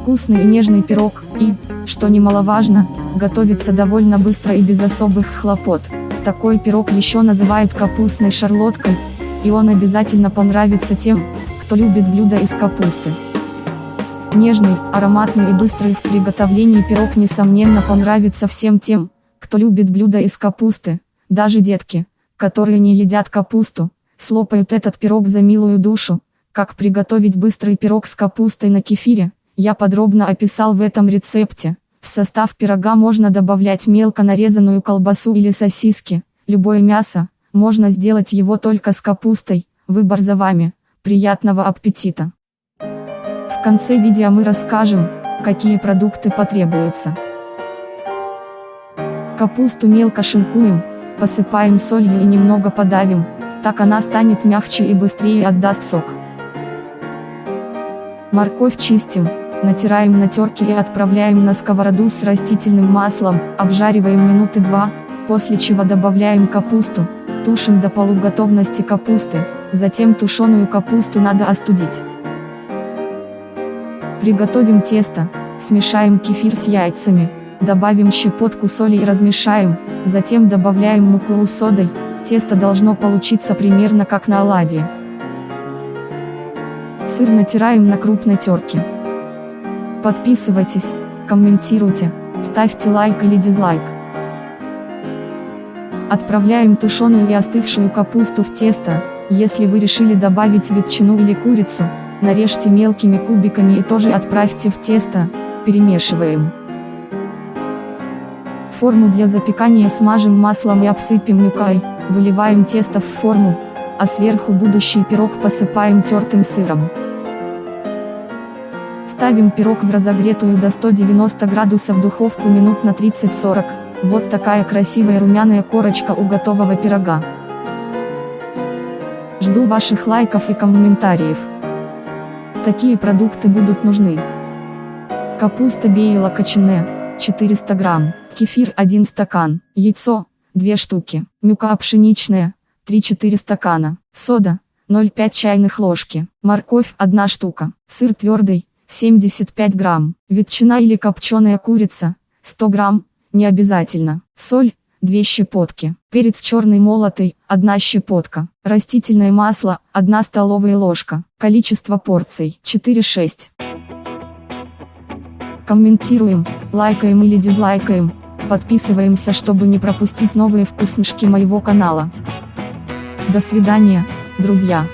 вкусный и нежный пирог, и, что немаловажно, готовится довольно быстро и без особых хлопот. Такой пирог еще называют капустной шарлоткой, и он обязательно понравится тем, кто любит блюда из капусты. Нежный, ароматный и быстрый в приготовлении пирог несомненно понравится всем тем, кто любит блюда из капусты, даже детки, которые не едят капусту, слопают этот пирог за милую душу. Как приготовить быстрый пирог с капустой на кефире, я подробно описал в этом рецепте. В состав пирога можно добавлять мелко нарезанную колбасу или сосиски, любое мясо, можно сделать его только с капустой, выбор за вами, приятного аппетита! В конце видео мы расскажем, какие продукты потребуются. Капусту мелко шинкуем, посыпаем солью и немного подавим, так она станет мягче и быстрее отдаст сок. Морковь чистим, натираем на терке и отправляем на сковороду с растительным маслом, обжариваем минуты два, после чего добавляем капусту, тушим до полуготовности капусты, затем тушеную капусту надо остудить. Приготовим тесто, смешаем кефир с яйцами, добавим щепотку соли и размешаем, затем добавляем муку с содой, тесто должно получиться примерно как на оладьи. Сыр натираем на крупной терке. Подписывайтесь, комментируйте, ставьте лайк или дизлайк. Отправляем тушеную и остывшую капусту в тесто, если вы решили добавить ветчину или курицу, нарежьте мелкими кубиками и тоже отправьте в тесто, перемешиваем. Форму для запекания смажем маслом и обсыпем мукой, выливаем тесто в форму, а сверху будущий пирог посыпаем тертым сыром. Ставим пирог в разогретую до 190 градусов духовку минут на 30-40, вот такая красивая румяная корочка у готового пирога. Жду ваших лайков и комментариев. Такие продукты будут нужны. Капуста бейла кочане, 400 грамм, кефир 1 стакан, яйцо, 2 штуки, мюка пшеничная, 3-4 стакана, сода, 0,5 чайных ложки, морковь 1 штука, сыр твердый, 75 грамм, ветчина или копченая курица, 100 грамм, не обязательно, соль, 2 щепотки, перец черный молотый, 1 щепотка, растительное масло, 1 столовая ложка, количество порций, 4-6. Комментируем, лайкаем или дизлайкаем, подписываемся, чтобы не пропустить новые вкусняшки моего канала. До свидания, друзья.